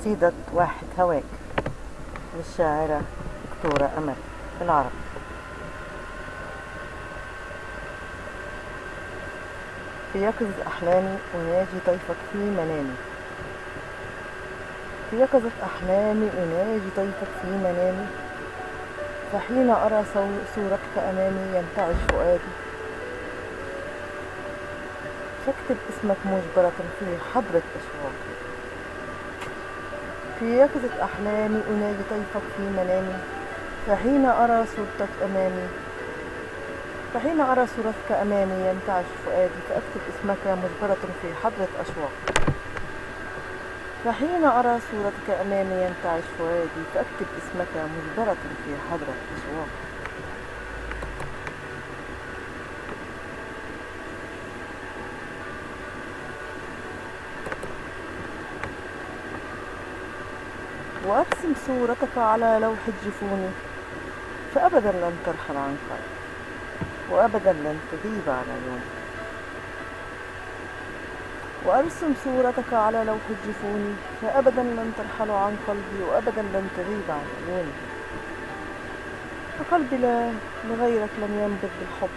قصيدة واحد هواك للشاعرة دكتورة أمل بالعربي في يقظة أحلامي أناجي طيفك في منامي. في يقظة أحلامي أناجي طيفك في منامي. فحين أرى صورتك أمامي ينتعش فؤادي. فاكتب اسمك مجبرة في حضرة أشواقي. في يقظة أحلامي أناجي طيفك في منامي فحين أرى صورتك أمامي فحين أرى صورتك أمامي ينتعش فؤادي فأكتب اسمك مجبرة في حضرة أشواق. فحين أرى صورتك أمامي ينتعش فؤادي فأكتب اسمك مجبرة في حضرة أشواق. وأرسم صورتك على لوح الجفون فأبدا لن ترحل عن قلبي وأبدا لن تغيب عن عيوني وأرسم صورتك على لوح الجفون فأبدا لن ترحل عن قلبي وأبدا لن تغيب عن عيوني. فقلبي لا لغيرك لم ينبت بالحب.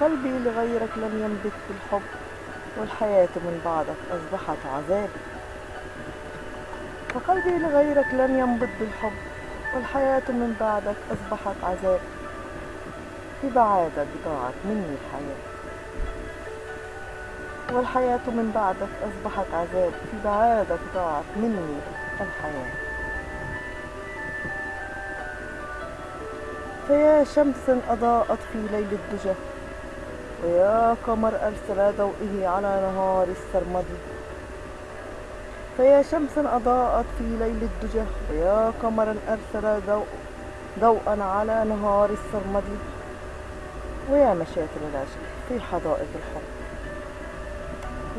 قلبي لغيرك لم ينبت بالحب والحياة من بعدك أصبحت عذابي فقلبي لغيرك لم ينبض بالحب والحياة من بعدك أصبحت عذاب. في بعادك ضاعت مني الحياة. والحياة من بعدك أصبحت عذاب. في بعادك ضاعت مني الحياة. فيا شمس أضاءت في ليل الدجى ويا قمر أرسل ضوئه على نهار السرمدي فيا شمس أضاءت في ليل الدجى ويا قمرا أرسل ضوء ضوءا على نهار السرمدي ويا مشاتل العشق في حدائق الحب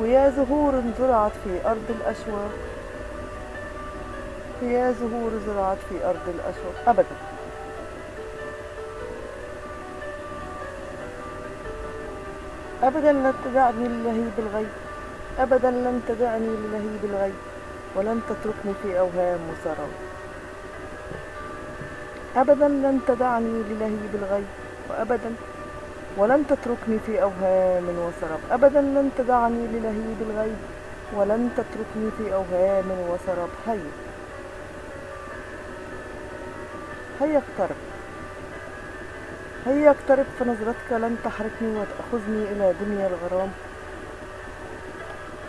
ويا زهور زرعت في أرض الأشواق. ويا زهور زرعت في أرض الأشواق. أبدا. أبدا لا تدعني للهيب الغيب. أبدا لن تدعني للهيب الغيب ولن تتركني في أوهام وسراب أبدا لن تدعني للهيب الغيب وأبدا ولن تتركني في أوهام وسراب أبدا لن تدعني للهيب الغيب ولن تتركني في أوهام وسراب هيا. هيا اقترب. هيا اقترب فنظرتك لن تحركني وتأخذني إلى دنيا الغرام.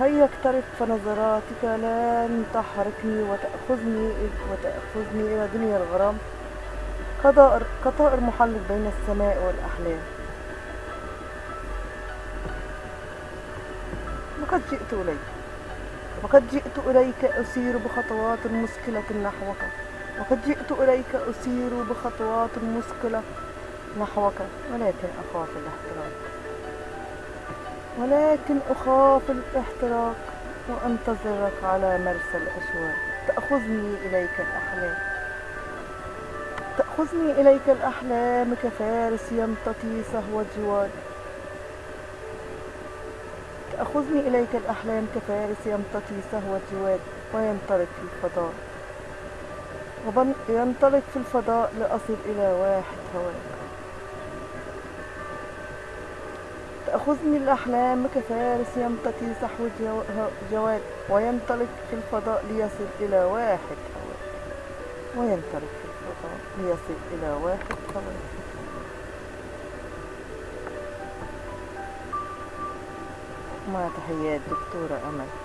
هيا اقترب فنظراتك لن تحركني وتأخذني وتأخذني إلى دنيا الغرام. كطائر محلق بين السماء والأحلام. وقد جئت إليك. وقد جئت إليك أسير بخطوات مثقلة نحوك. وقد جئت إليك أسير بخطوات مثقلة نحوك. ولكن أخاف الاحتراق. ولكن أخاف الاحتراق وأنتظرك على مرسى الأشواق. تأخذني إليك الأحلام. تأخذني إليك الأحلام كفارس يمتطي سهو الجواد تأخذني إليك الأحلام كفارس يمتطي سهو الجواد وينطلق في الفضاء. وينطلق في الفضاء لأصل إلى واحد هواك تأخذني الأحلام كفارس يمتطي سحو جواد وينطلق في الفضاء ليصل إلى واحد وينطلق في الفضاء ليصل إلى واحد هواك مع تحيات دكتورة أمل.